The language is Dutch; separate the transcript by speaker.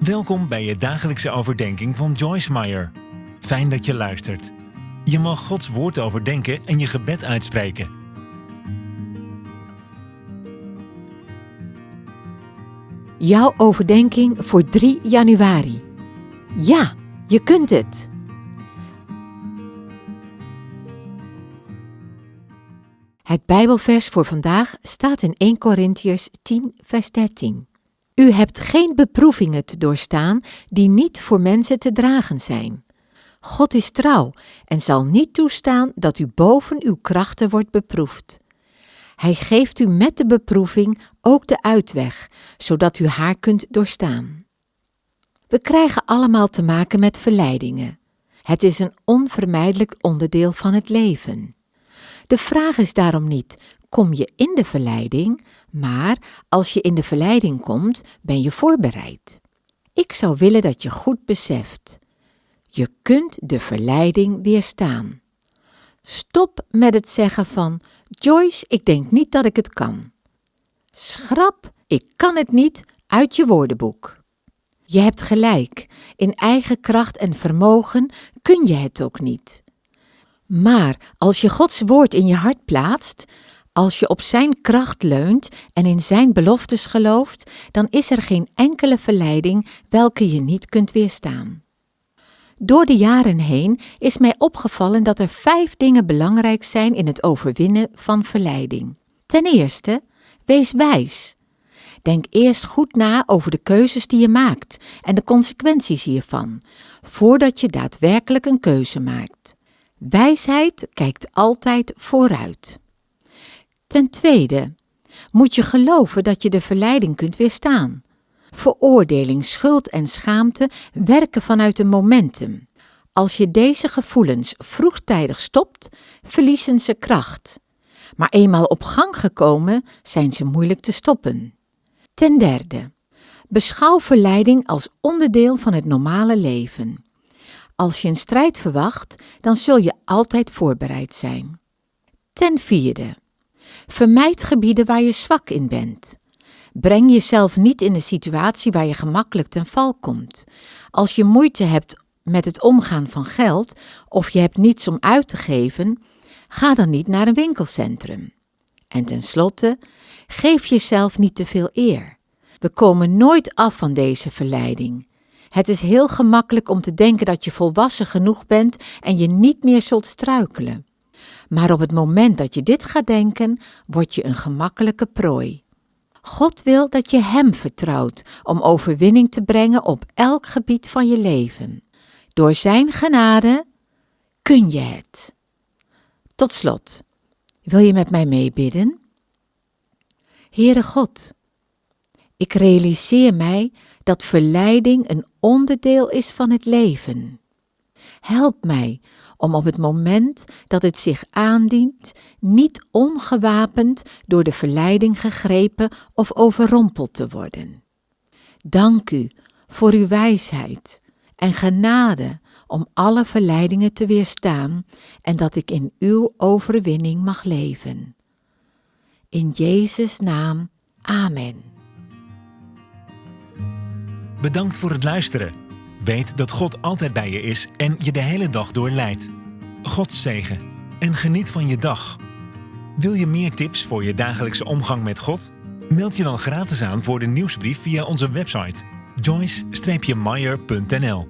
Speaker 1: Welkom bij je dagelijkse overdenking van Joyce Meyer. Fijn dat je luistert. Je mag Gods woord overdenken en je gebed uitspreken.
Speaker 2: Jouw overdenking voor 3 januari. Ja, je kunt het. Het Bijbelvers voor vandaag staat in 1 Korintiërs 10, vers 13. U hebt geen beproevingen te doorstaan die niet voor mensen te dragen zijn. God is trouw en zal niet toestaan dat u boven uw krachten wordt beproefd. Hij geeft u met de beproeving ook de uitweg, zodat u haar kunt doorstaan. We krijgen allemaal te maken met verleidingen. Het is een onvermijdelijk onderdeel van het leven. De vraag is daarom niet: kom je in de verleiding, maar als je in de verleiding komt, ben je voorbereid. Ik zou willen dat je goed beseft: je kunt de verleiding weerstaan. Stop met het zeggen van: Joyce, ik denk niet dat ik het kan. Schrap, ik kan het niet uit je woordenboek. Je hebt gelijk, in eigen kracht en vermogen kun je het ook niet. Maar als je Gods woord in je hart plaatst, als je op Zijn kracht leunt en in Zijn beloftes gelooft, dan is er geen enkele verleiding welke je niet kunt weerstaan. Door de jaren heen is mij opgevallen dat er vijf dingen belangrijk zijn in het overwinnen van verleiding. Ten eerste, wees wijs. Denk eerst goed na over de keuzes die je maakt en de consequenties hiervan, voordat je daadwerkelijk een keuze maakt. Wijsheid kijkt altijd vooruit. Ten tweede, moet je geloven dat je de verleiding kunt weerstaan. Veroordeling, schuld en schaamte werken vanuit een momentum. Als je deze gevoelens vroegtijdig stopt, verliezen ze kracht. Maar eenmaal op gang gekomen, zijn ze moeilijk te stoppen. Ten derde, beschouw verleiding als onderdeel van het normale leven. Als je een strijd verwacht, dan zul je altijd voorbereid zijn. Ten vierde, vermijd gebieden waar je zwak in bent. Breng jezelf niet in een situatie waar je gemakkelijk ten val komt. Als je moeite hebt met het omgaan van geld of je hebt niets om uit te geven, ga dan niet naar een winkelcentrum. En tenslotte, geef jezelf niet te veel eer. We komen nooit af van deze verleiding. Het is heel gemakkelijk om te denken dat je volwassen genoeg bent en je niet meer zult struikelen. Maar op het moment dat je dit gaat denken, word je een gemakkelijke prooi. God wil dat je Hem vertrouwt om overwinning te brengen op elk gebied van je leven. Door Zijn genade kun je het. Tot slot, wil je met mij meebidden? Heere God, ik realiseer mij dat verleiding een onderdeel is van het leven. Help mij om op het moment dat het zich aandient, niet ongewapend door de verleiding gegrepen of overrompeld te worden. Dank u voor uw wijsheid en genade om alle verleidingen te weerstaan en dat ik in uw overwinning mag leven. In Jezus' naam, Amen.
Speaker 1: Bedankt voor het luisteren. Weet dat God altijd bij je is en je de hele dag door leidt. God zegen en geniet van je dag. Wil je meer tips voor je dagelijkse omgang met God? Meld je dan gratis aan voor de nieuwsbrief via onze website joyce-meyer.nl